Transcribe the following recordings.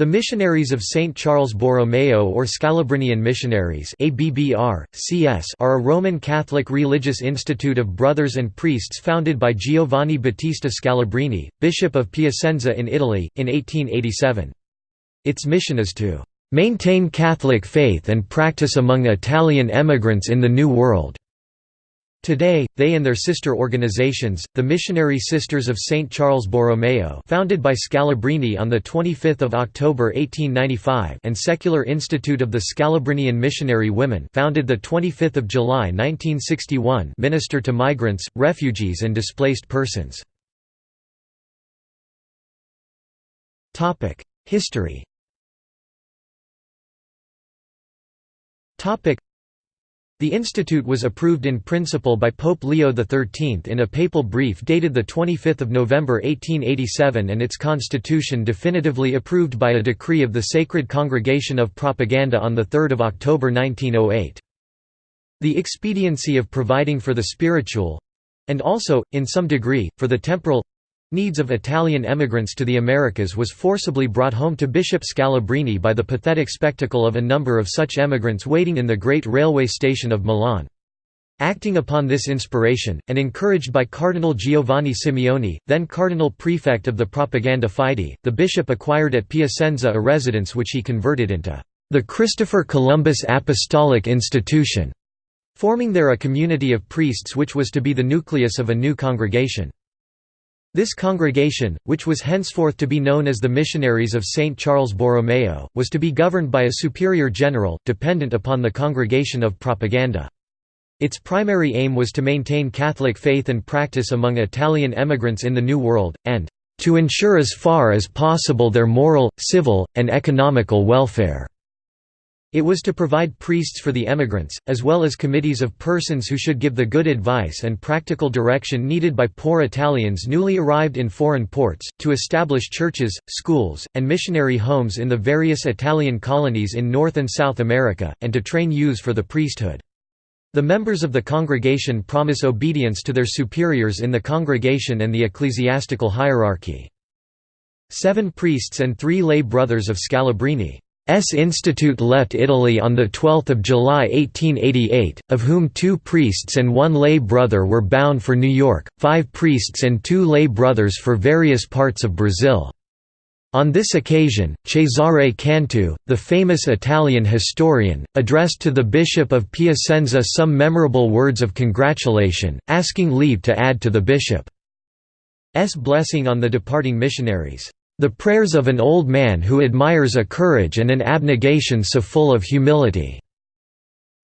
The Missionaries of St. Charles Borromeo or Scalabrinian Missionaries ABBR, CS are a Roman Catholic religious institute of brothers and priests founded by Giovanni Battista Scalabrini, Bishop of Piacenza in Italy, in 1887. Its mission is to "...maintain Catholic faith and practice among Italian emigrants in the New World." Today, they and their sister organizations, the Missionary Sisters of St. Charles Borromeo founded by Scalabrini on 25 October 1895 and Secular Institute of the Scalabrinian Missionary Women founded 25 July 1961 minister to migrants, refugees and displaced persons. History the institute was approved in principle by Pope Leo XIII in a papal brief dated 25 November 1887 and its constitution definitively approved by a decree of the Sacred Congregation of Propaganda on 3 October 1908. The expediency of providing for the spiritual—and also, in some degree, for the temporal needs of Italian emigrants to the Americas was forcibly brought home to Bishop Scalabrini by the pathetic spectacle of a number of such emigrants waiting in the great railway station of Milan. Acting upon this inspiration, and encouraged by Cardinal Giovanni Simeoni, then Cardinal Prefect of the Propaganda Fide, the bishop acquired at Piacenza a residence which he converted into the Christopher Columbus Apostolic Institution, forming there a community of priests which was to be the nucleus of a new congregation. This congregation, which was henceforth to be known as the Missionaries of St. Charles Borromeo, was to be governed by a superior general, dependent upon the Congregation of Propaganda. Its primary aim was to maintain Catholic faith and practice among Italian emigrants in the New World, and to ensure as far as possible their moral, civil, and economical welfare. It was to provide priests for the emigrants, as well as committees of persons who should give the good advice and practical direction needed by poor Italians newly arrived in foreign ports, to establish churches, schools, and missionary homes in the various Italian colonies in North and South America, and to train youths for the priesthood. The members of the congregation promise obedience to their superiors in the congregation and the ecclesiastical hierarchy. Seven priests and three lay brothers of Scalabrini S institute left Italy on 12 July 1888, of whom two priests and one lay brother were bound for New York, five priests and two lay brothers for various parts of Brazil. On this occasion, Cesare Cantu, the famous Italian historian, addressed to the Bishop of Piacenza some memorable words of congratulation, asking leave to add to the bishop's blessing on the departing missionaries. The prayers of an old man who admires a courage and an abnegation so full of humility."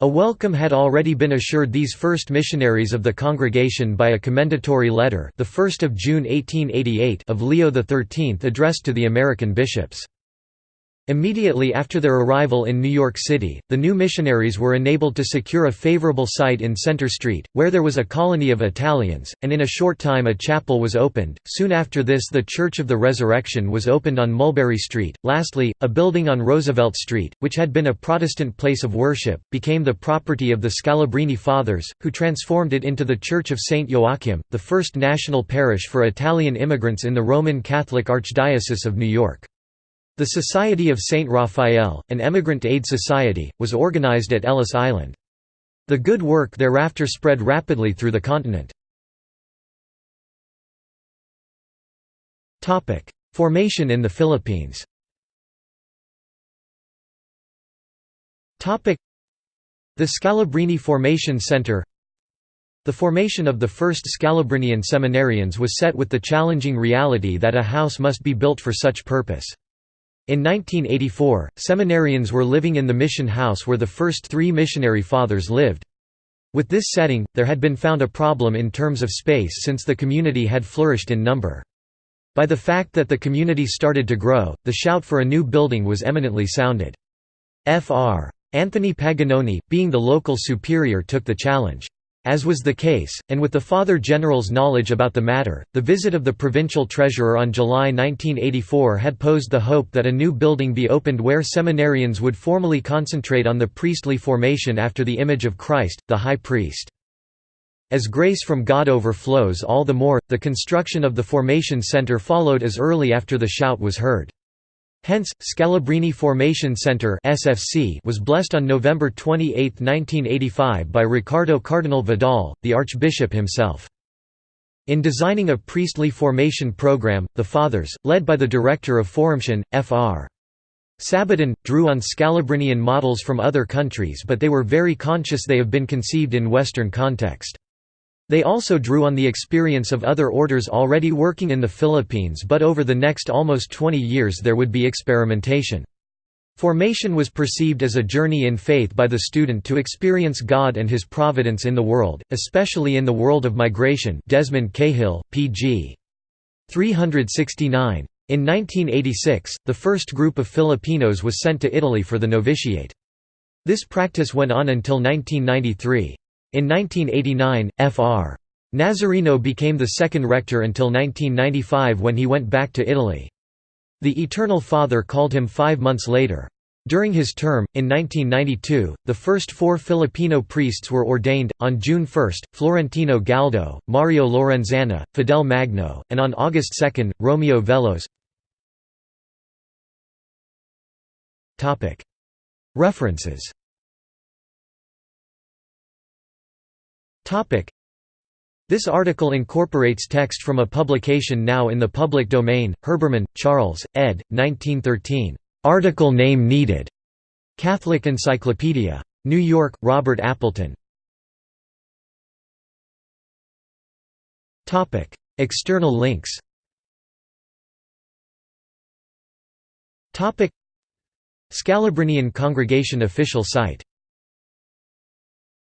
A welcome had already been assured these first missionaries of the congregation by a commendatory letter the 1st of June 1888 of Leo XIII addressed to the American bishops. Immediately after their arrival in New York City, the new missionaries were enabled to secure a favorable site in Center Street, where there was a colony of Italians, and in a short time a chapel was opened. Soon after this, the Church of the Resurrection was opened on Mulberry Street. Lastly, a building on Roosevelt Street, which had been a Protestant place of worship, became the property of the Scalabrini Fathers, who transformed it into the Church of St. Joachim, the first national parish for Italian immigrants in the Roman Catholic Archdiocese of New York. The Society of St. Raphael, an emigrant aid society, was organized at Ellis Island. The good work thereafter spread rapidly through the continent. Formation in the Philippines The Scalabrini Formation Center The formation of the first Scalabrinian seminarians was set with the challenging reality that a house must be built for such purpose. In 1984, seminarians were living in the mission house where the first three missionary fathers lived. With this setting, there had been found a problem in terms of space since the community had flourished in number. By the fact that the community started to grow, the shout for a new building was eminently sounded. Fr. Anthony Paganoni, being the local superior took the challenge. As was the case, and with the Father General's knowledge about the matter, the visit of the provincial treasurer on July 1984 had posed the hope that a new building be opened where seminarians would formally concentrate on the priestly formation after the image of Christ, the High Priest. As grace from God overflows all the more, the construction of the Formation Center followed as early after the shout was heard. Hence, Scalabrini Formation Center (SFC) was blessed on November 28, 1985 by Ricardo Cardinal Vidal, the Archbishop himself. In designing a priestly formation program, the Fathers, led by the director of Formation, Fr. Sabaton, drew on Scalabrinian models from other countries but they were very conscious they have been conceived in Western context. They also drew on the experience of other orders already working in the Philippines but over the next almost 20 years there would be experimentation. Formation was perceived as a journey in faith by the student to experience God and His providence in the world, especially in the world of migration Desmond Cahill, p.g. 369. In 1986, the first group of Filipinos was sent to Italy for the novitiate. This practice went on until 1993. In 1989, Fr. Nazareno became the second rector until 1995 when he went back to Italy. The Eternal Father called him five months later. During his term, in 1992, the first four Filipino priests were ordained, on June 1, Florentino Galdo, Mario Lorenzana, Fidel Magno, and on August 2, Romeo Velos References This article incorporates text from a publication now in the public domain, Herbermann, Charles, ed. 1913. Article name needed. Catholic Encyclopedia. New York, Robert Appleton. External links Scalabrinian Congregation official site